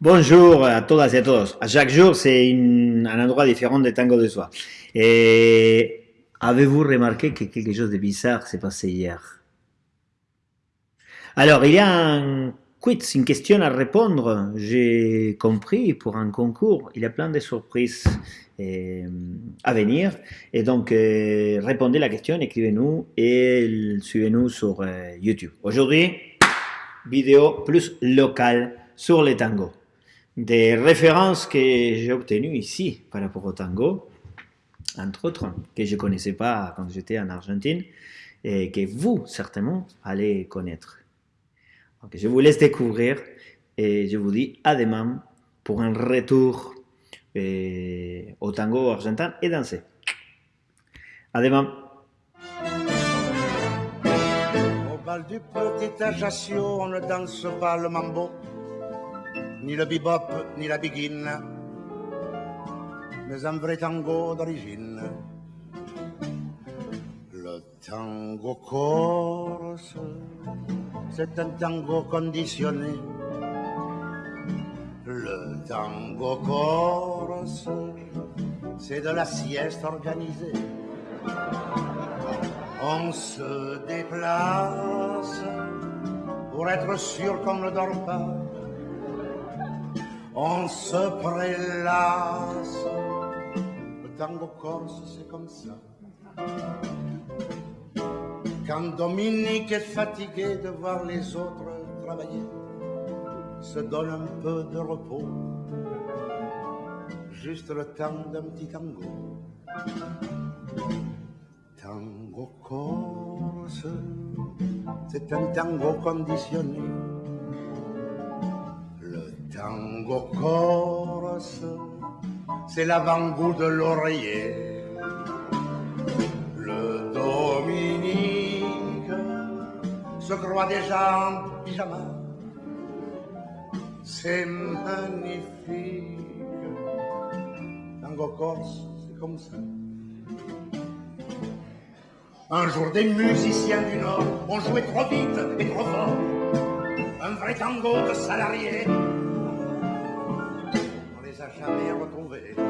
Bonjour à todas et à tous. À chaque jour, c'est un endroit différent de tango de soi. Et avez-vous remarqué que quelque chose de bizarre s'est passé hier? Alors, il y a un quiz, une question à répondre. J'ai compris pour un concours. Il y a plein de surprises euh, à venir. Et donc, euh, répondez la question, écrivez-nous et suivez-nous sur euh, YouTube. Aujourd'hui, vidéo plus locale sur les tangos des références que j'ai obtenues ici par rapport au tango, entre autres, que je ne connaissais pas quand j'étais en Argentine, et que vous, certainement, allez connaître. Je vous laisse découvrir et je vous dis à demain pour un retour euh, au tango argentin et dansé. À demain. Au bal du petit ne danse pas le mambo ni le bebop, ni la begin, mais un vrai tango d'origine. Le tango corse, c'est un tango conditionné. Le tango corse, c'est de la sieste organisée. On se déplace pour être sûr qu'on ne dort pas on se prélasse. Le tango corse, c'est comme ça. Quand Dominique est fatigué de voir les autres travailler, se donne un peu de repos, juste le temps d'un petit tango. Tango corse, c'est un tango conditionné tango corse, c'est l'avant-goût de l'oreiller. Le Dominique se croit déjà en pyjama. C'est magnifique. Tango corse, c'est comme ça. Un jour, des musiciens du Nord ont joué trop vite et trop fort. Un vrai tango de salariés jamais retrouvé.